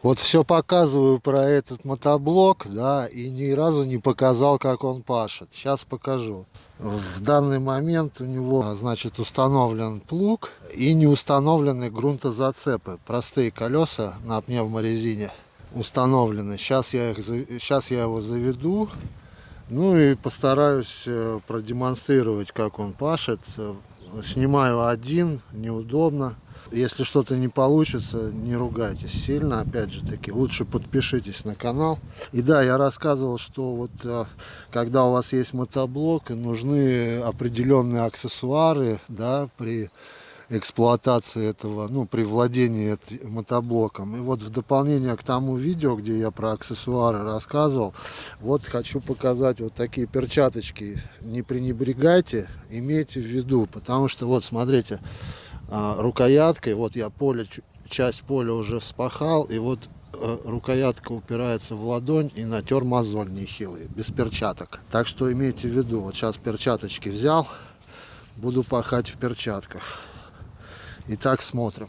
Вот все показываю про этот мотоблок, да, и ни разу не показал, как он пашет. Сейчас покажу. В данный момент у него, значит, установлен плуг и не установлены грунтозацепы. Простые колеса на пневморезине установлены. Сейчас я, их, сейчас я его заведу. Ну и постараюсь э, продемонстрировать, как он пашет. Снимаю один, неудобно. Если что-то не получится, не ругайтесь сильно, опять же таки, лучше подпишитесь на канал. И да, я рассказывал, что вот э, когда у вас есть мотоблок, нужны определенные аксессуары, да, при эксплуатации этого, ну, при владении мотоблоком. И вот в дополнение к тому видео, где я про аксессуары рассказывал, вот хочу показать вот такие перчаточки. Не пренебрегайте, имейте в виду, потому что вот смотрите, а, рукояткой, вот я поле, часть поля уже вспахал, и вот э, рукоятка упирается в ладонь и натер мозоль нехилый, без перчаток. Так что имейте в виду, вот сейчас перчаточки взял, буду пахать в перчатках. Итак, смотрим.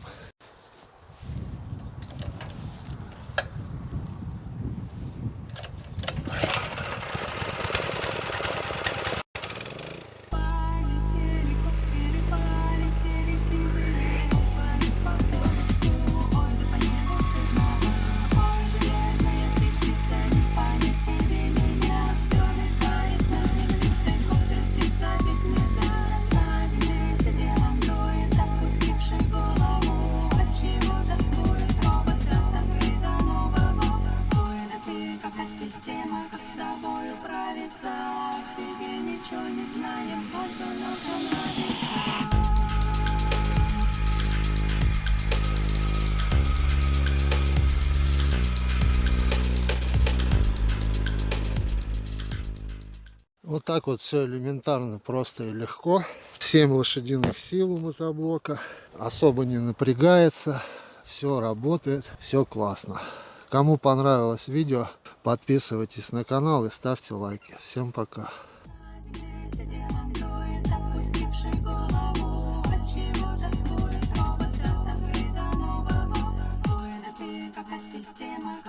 Вот так вот все элементарно, просто и легко. 7 лошадиных сил у мотоблока. Особо не напрягается. Все работает, все классно. Кому понравилось видео, подписывайтесь на канал и ставьте лайки. Всем пока. система